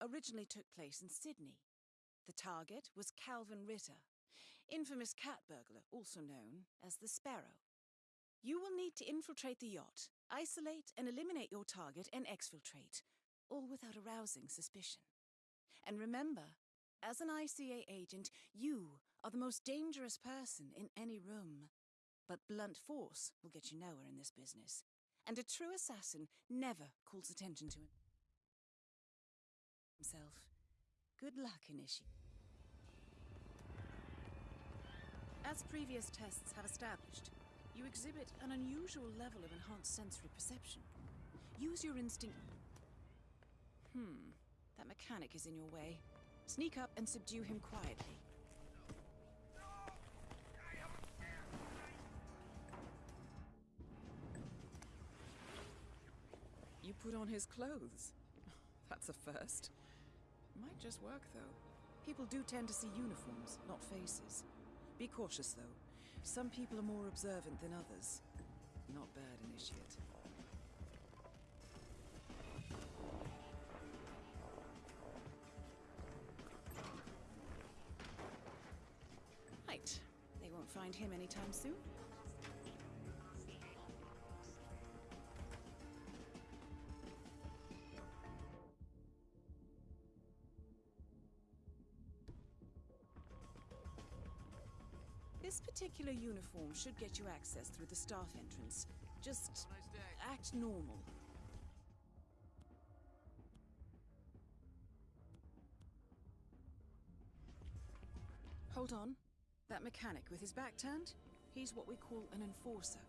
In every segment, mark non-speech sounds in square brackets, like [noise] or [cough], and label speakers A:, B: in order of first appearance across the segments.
A: originally took place in Sydney. The target was Kalvin Ritter, infamous cat burglar, also known as the Sparrow. You will need to infiltrate the yacht, isolate and eliminate your target, and exfiltrate, all without arousing suspicion. And remember, as an ICA agent, you are the most dangerous person in any room. But blunt force will get you nowhere in this business. And a true assassin never calls attention to himself. Good luck, Initiate. As previous tests have established, you exhibit an unusual level of enhanced sensory perception. Use your instinct. Hmm, that mechanic is in your way. Sneak up and subdue him quietly. You put on his clothes. [laughs] That's a first. Might just work, though. People do tend to see uniforms, not faces. Be cautious, though. Some people are more observant than others. Not bad, Initiate. Right. They won't find him anytime soon. This particular uniform should get you access through the staff entrance. Just act normal. Hold on. That mechanic with his back turned? He's what we call an enforcer.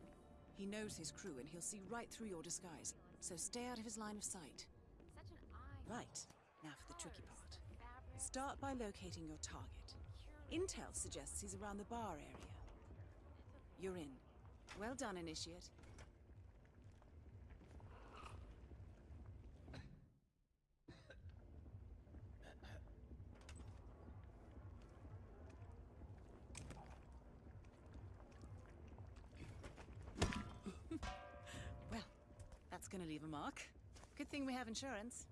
A: He knows his crew and he'll see right through your disguise, so stay out of his line of sight.
B: Such an eye.
A: Right, now for the tricky part. Start by locating your target. Intel suggests he's around the bar area. You're in. Well done, Initiate. [laughs] well, that's gonna leave a mark. Good thing we have insurance.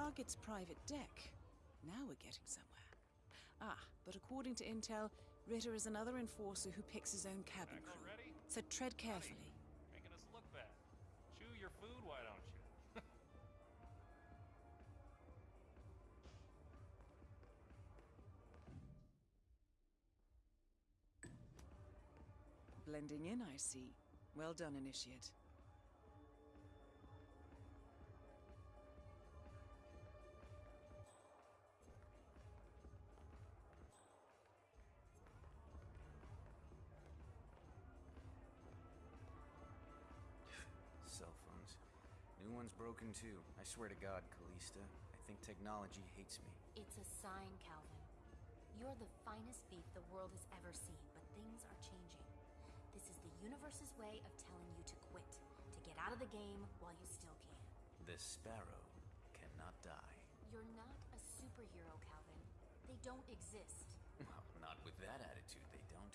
A: Target's private deck. Now we're getting somewhere. Ah, but according to Intel, Ritter is another enforcer who picks his own cabin crew. So tread carefully.
C: Making us look bad. Chew your food, why don't you? [laughs]
A: Blending in, I see. Well done, Initiate.
D: One's broken too. I swear to God, Callista. I think technology hates me.
B: It's a sign, Kalvin. You're the finest thief the world has ever seen, but things are changing. This is the universe's way of telling you to quit, to get out of the game while you still can.
D: The sparrow cannot die.
B: You're not a superhero, Kalvin. They don't exist.
D: Well, not with that attitude, they don't.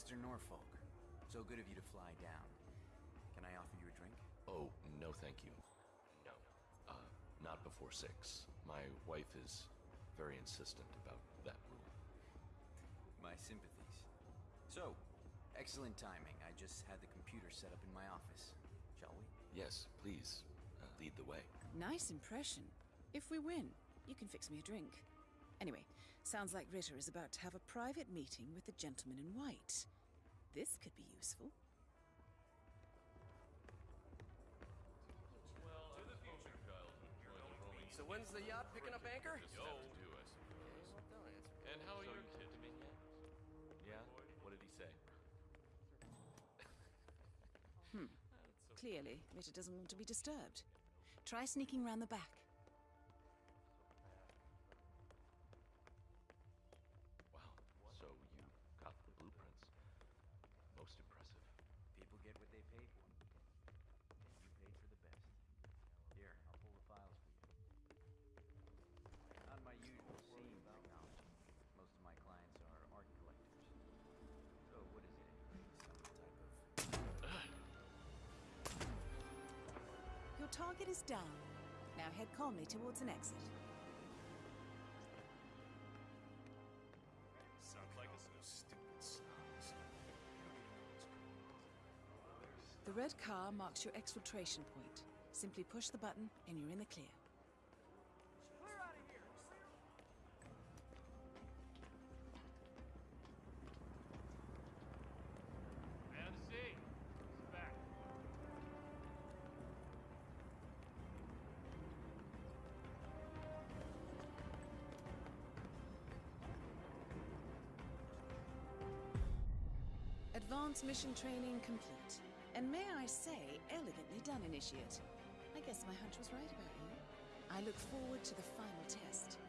D: Mr. Norfolk, so good of you to fly down. Can I offer you a drink?
E: Oh, no thank you. No. Uh, not before six. My wife is very insistent about that rule.
D: My sympathies. So, excellent timing. I just had the computer set up in my office. Shall we?
E: Yes, please, uh, lead the way.
A: Nice impression. If we win, you can fix me a drink. Anyway, sounds like Ritter is about to have a private meeting with the gentleman in white. This could be useful.
C: to the future, Kalvin.
F: So when's the yacht picking up anchor?
C: Yo. Do, I suppose. And how are your kids been yet? Yeah? What did he say?
A: Hmm. [laughs] Clearly, Ritter doesn't want to be disturbed. Try sneaking round the back.
D: They pay for. And you paid for the best. Here, I'll pull the files for you. Not my usual scene technology. Most of my clients are art collectors. So what is it anyway? Some type of...
A: Your target is down. Now head calmly towards an exit. The red car marks your exfiltration point. Simply push the button and you're in the clear.
C: Man of the sea. He's back.
A: Advanced mission training complete. And may I say, elegantly done, Initiate. I guess my hunch was right about you. I look forward to the final test.